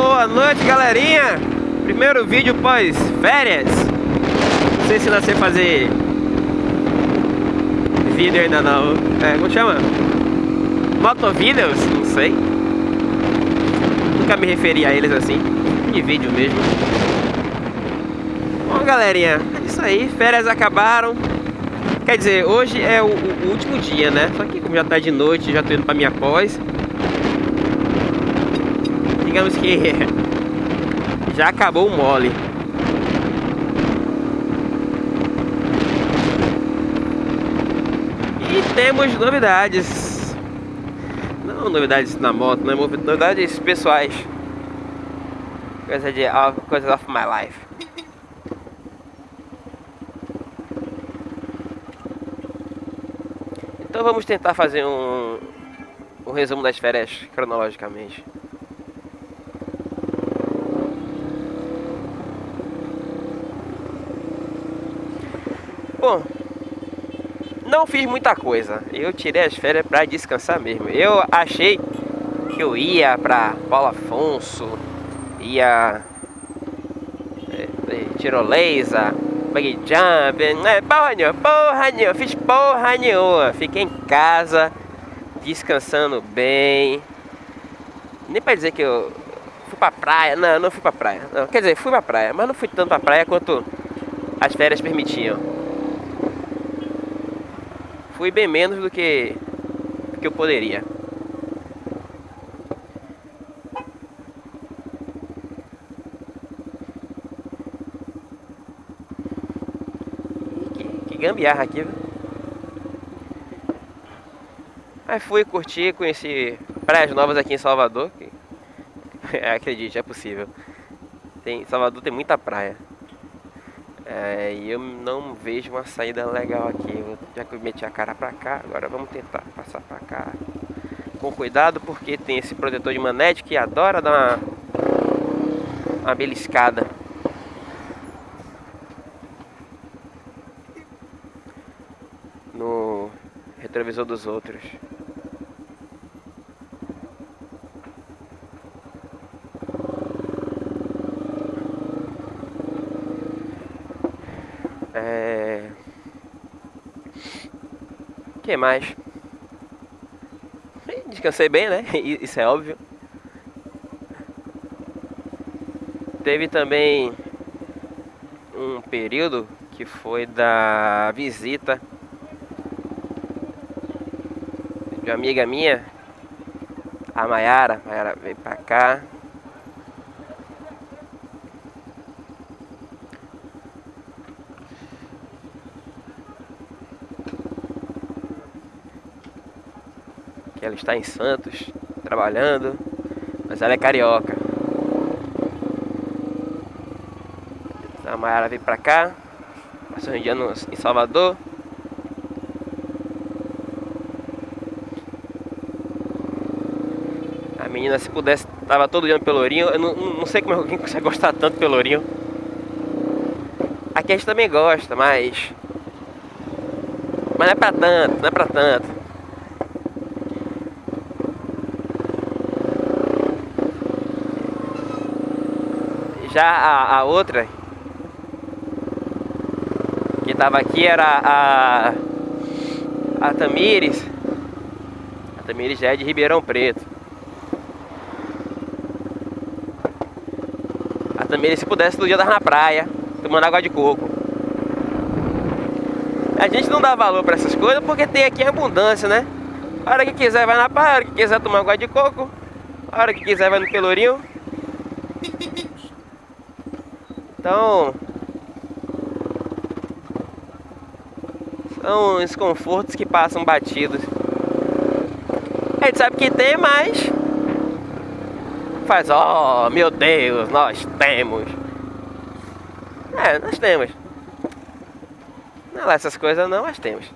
Boa noite, galerinha! Primeiro vídeo pós férias. Não sei se nascer fazer vídeo ainda não. É, como chama? Motovídeos? Não sei. Nunca me referi a eles assim. De vídeo mesmo. Bom, galerinha, é isso aí. Férias acabaram. Quer dizer, hoje é o, o, último dia, né? Só que como já tá de noite, já tô indo pra minha pós. Digamos que já acabou o mole. E temos novidades. Não novidades na moto, não é novidades pessoais. Coisa de coisas of my life. Então vamos tentar fazer um, um resumo das férias cronologicamente. Não fiz muita coisa. Eu tirei as férias para descansar mesmo. Eu achei que eu ia para Paulo Afonso, ia é, é, tirolesa, buggy jump, é, porra nenhuma, porra nenhuma, fiz porra nenhuma. Fiquei em casa, descansando bem. Nem para dizer que eu fui pra praia, não, não fui pra praia. Não, quer dizer, fui pra praia, mas não fui tanto pra praia quanto as férias permitiam fui bem menos do que, do que eu poderia. Que, que gambiarra aqui, viu? Aí fui curtir, conheci praias novas aqui em Salvador. Que, acredite, é possível. Tem, Salvador tem muita praia. É, e eu não vejo uma saída legal aqui. Já que eu meti a cara pra cá, agora vamos tentar passar pra cá. Com cuidado porque tem esse protetor de manete que adora dar uma, uma beliscada. No retrovisor dos outros. Que mais? Descansei bem, né? Isso é óbvio. Teve também um período que foi da visita de uma amiga minha, a Mayara. Mayara veio pra cá. Está em Santos, trabalhando, mas ela é carioca. A Mayara veio pra cá, passou um dia no, em Salvador. A menina, se pudesse, tava todo dia no Pelourinho. Eu não, não sei como alguém consegue gostar tanto do Pelourinho. Aqui a gente também gosta, mas... Mas não é pra tanto, não é pra tanto. Já a, a outra que tava aqui era a, a Tamires. A Tamires já é de Ribeirão Preto. A Tamires se pudesse todo dia dar na praia, tomando água de coco. A gente não dá valor para essas coisas porque tem aqui abundância, né? A hora que quiser vai na praia, a hora que quiser tomar água de coco, a hora que quiser vai no pelourinho. Então, são os confortos que passam batidos. A gente sabe que tem, mas faz, oh meu Deus, nós temos. É, nós temos. Não é essas coisas não, mas temos.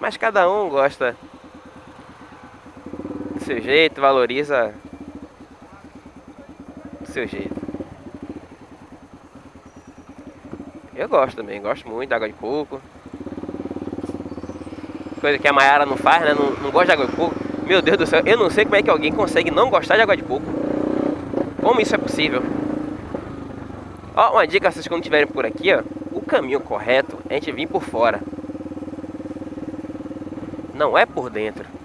Mas cada um gosta do seu jeito, valoriza seu jeito. Eu gosto também, gosto muito da água de coco. Coisa que a Mayara não faz, né? Não, não gosta de água de coco. Meu Deus do céu, eu não sei como é que alguém consegue não gostar de água de coco. Como isso é possível? Ó, uma dica, vocês quando estiverem por aqui, ó. O caminho correto é a gente vir por fora. Não é por dentro.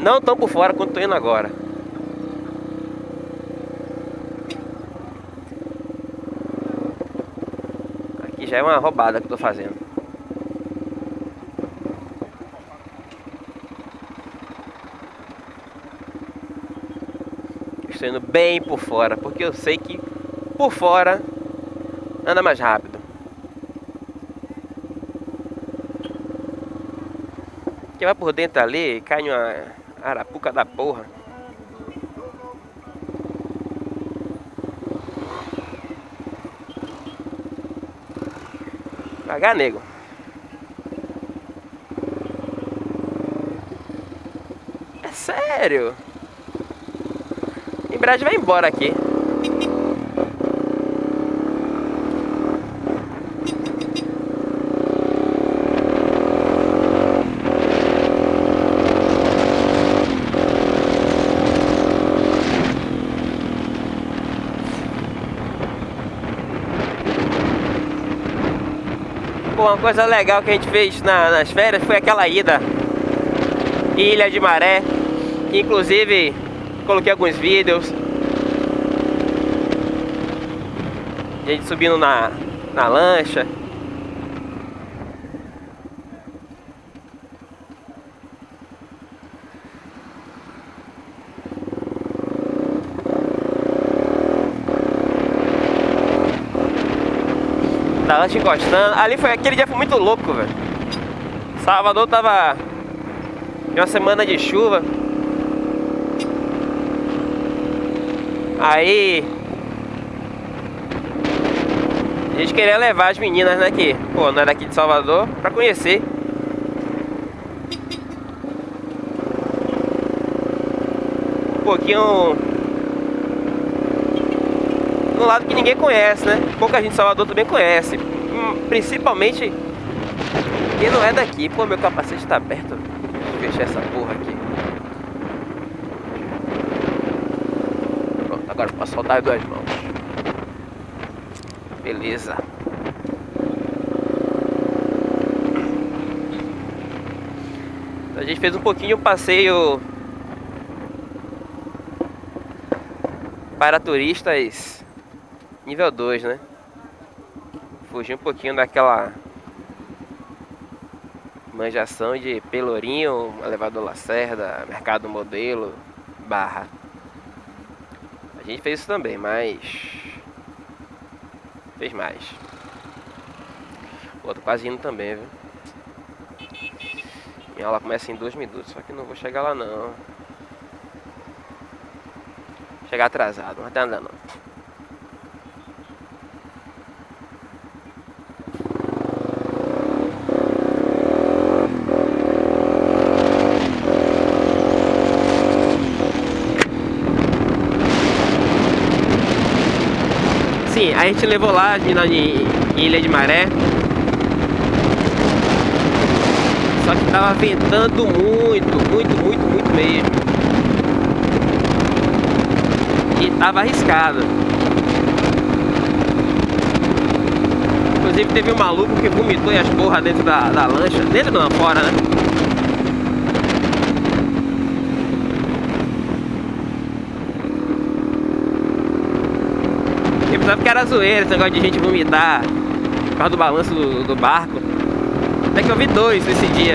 Não tão por fora quanto tô indo agora. Aqui já é uma roubada que eu tô fazendo. Estou indo bem por fora, porque eu sei que por fora anda mais rápido. Que vai por dentro ali cai numa arapuca da porra. Pagar nego. É sério. Em breve vai embora aqui. Coisa legal que a gente fez na, nas férias foi aquela ida Ilha de Maré. Inclusive, coloquei alguns vídeos. A gente subindo na, na lancha. Lancha encostando. Ali foi aquele dia foi muito louco, velho. Salvador tava em uma semana de chuva. Aí a gente queria levar as meninas, né, que, pô, não é daqui de Salvador, pra conhecer. Um pouquinho no lado que ninguém conhece, né? Pouca gente de Salvador também conhece. Principalmente quem não é daqui. Pô, meu capacete tá aberto. Eu fechar essa porra aqui. Pronto, agora posso soltar as duas mãos. Beleza. Então, a gente fez um pouquinho o passeio para turistas nível 2, né? Fugir um pouquinho daquela manjação de Pelourinho, elevador Lacerda, Mercado Modelo, Barra. A gente fez isso também, mas fez mais. Pô, tô quase indo também, viu? Minha aula começa em dois minutos, só que não vou chegar lá não. Chegar atrasado, mas tá andando. Sim, a gente levou lá em Ilha de Maré. Só que tava ventando muito, muito, muito, muito mesmo. E tava arriscado. Inclusive teve um maluco que vomitou e as porras dentro da, da lancha. Dentro não, fora, né? Eu pensava que era zoeira esse negócio de gente vomitar por causa do balanço do, do barco. Até que eu vi dois esse dia.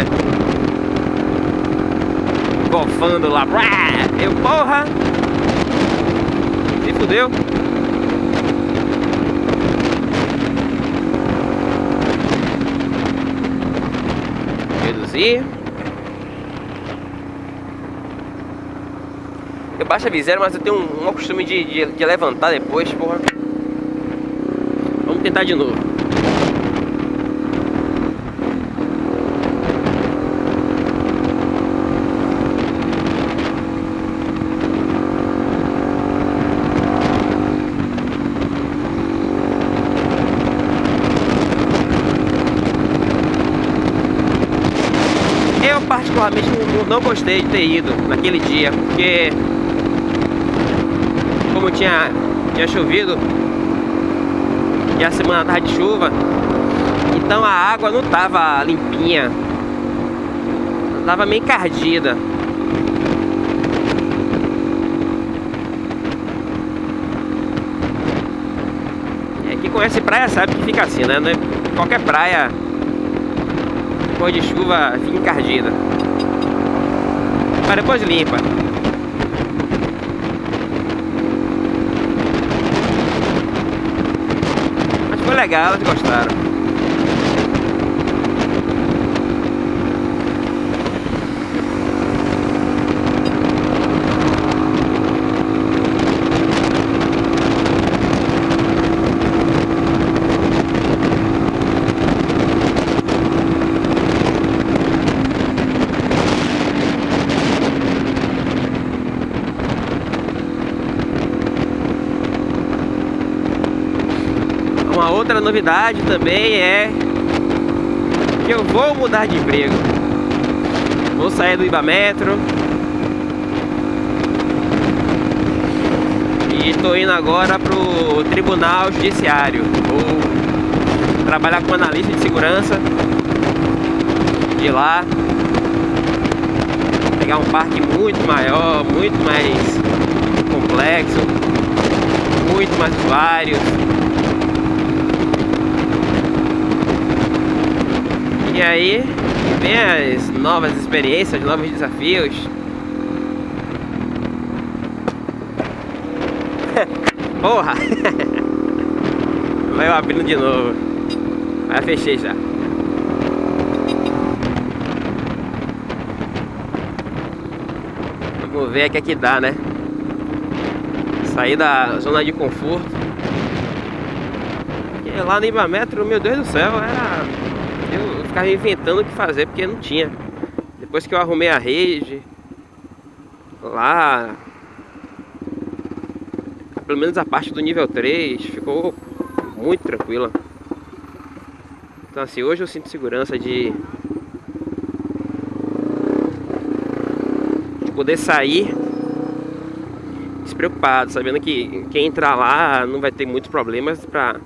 Golfando lá. Eu, porra! Se fudeu. Reduzir. Eu baixo a viseira, mas eu tenho um, um costume de, de, de levantar depois, porra. Tentar de novo. particularmente não, não gostei de ter ido naquele dia, porque como tinha, tinha chovido e a semana tava de chuva, então a água não tava limpinha, tava meio encardida. É, quem conhece praia sabe que fica assim, né? É qualquer praia depois de chuva fica encardida. Mas depois limpa. Mas foi legal, elas gostaram. outra novidade também é que eu vou mudar de emprego. Vou sair do Ibametro. E estou indo agora pro Tribunal Judiciário. Vou trabalhar como analista de segurança de lá. Pegar um parque muito maior, muito mais complexo, muito mais usuários. E aí vem as novas experiências, novos desafios. Porra! Vai abrindo de novo. Vai fechei já. Vamos ver o que é que dá, né? Sair da zona de conforto. E lá no Ibametro, meu Deus do céu, era eu ficava inventando o que fazer porque não tinha. Depois que eu arrumei a rede, lá, pelo menos a parte do nível 3 ficou muito tranquila. Então assim, hoje eu sinto segurança de, de poder sair despreocupado, sabendo que quem entrar lá não vai ter muitos problemas para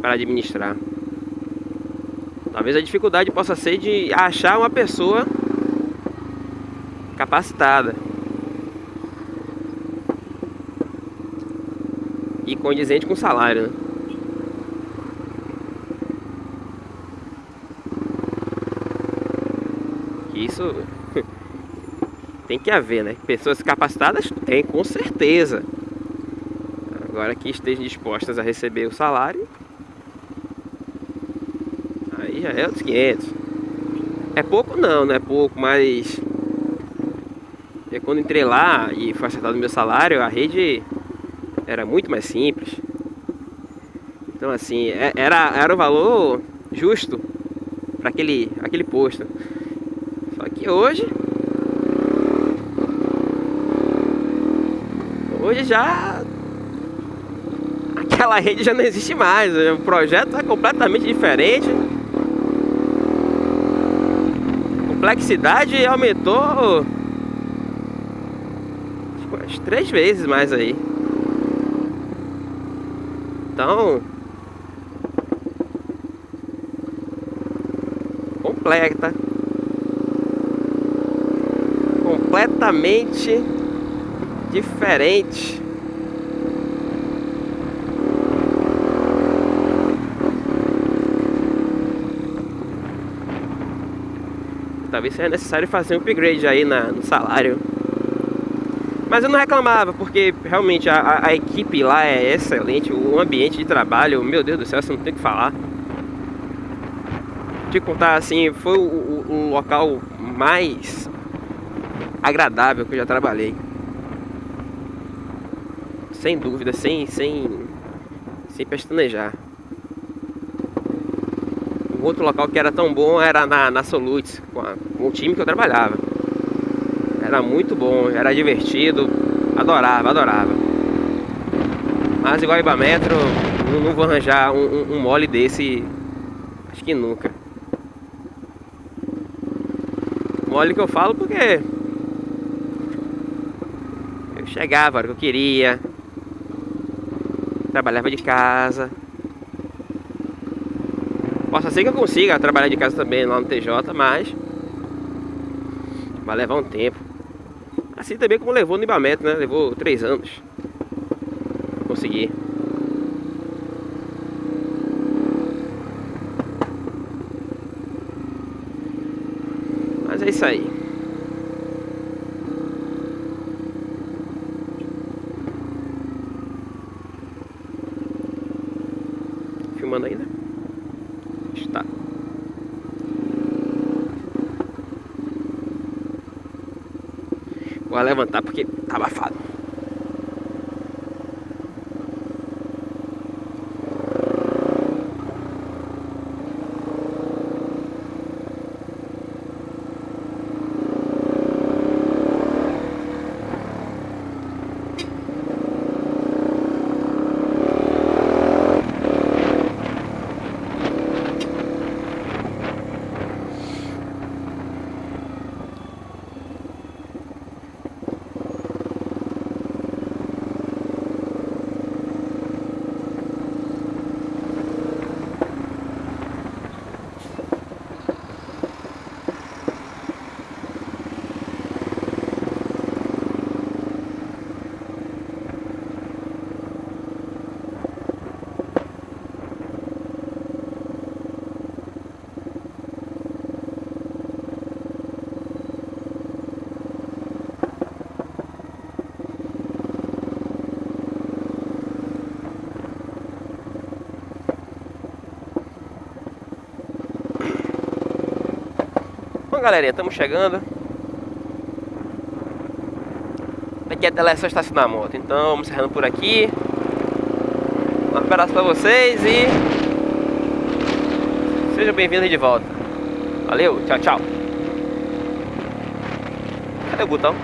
para administrar. Talvez a dificuldade possa ser de achar uma pessoa capacitada e condizente com o salário. Né? Isso tem que haver, né? Pessoas capacitadas tem, com certeza. Agora que estejam dispostas a receber o salário, já é outros 500. É pouco não, não é pouco, mas... É quando entrei lá e foi acertado o meu salário, a rede era muito mais simples. Então assim, é, era, era o valor justo para aquele, aquele posto. Só que hoje... Hoje já... Aquela rede já não existe mais, o projeto é completamente diferente. Complexidade aumentou umas três vezes mais aí. Então, completa, completamente diferente talvez seja necessário fazer um upgrade aí na, no salário. Mas eu não reclamava, porque realmente a, a, equipe lá é excelente, o ambiente de trabalho, meu Deus do céu, você não tem o que falar. Te contar assim, foi o, o, o local mais agradável que eu já trabalhei. Sem dúvida, sem, sem, sem pestanejar. Outro local que era tão bom era na, na Solutes, com, a, com o time que eu trabalhava. Era muito bom, era divertido, adorava, adorava. Mas igual Ibametro, não, não vou arranjar um, um, um mole desse, acho que nunca. Mole que eu falo porque eu chegava a hora que eu queria, trabalhava de casa. Posso ser que eu consiga trabalhar de casa também lá no TJ, mas vai levar um tempo. Assim também como levou no Ibamete, né? Levou três anos. Consegui. Mas é isso aí. Filmando ainda? Está. Vou levantar porque tá abafado. Bom, galerinha, estamos chegando. Daqui até lá é só estacionar a moto. Então, vamos encerrando por aqui. Um abraço pra vocês e... Sejam bem-vindos de volta. Valeu, tchau, tchau. Cadê o botão?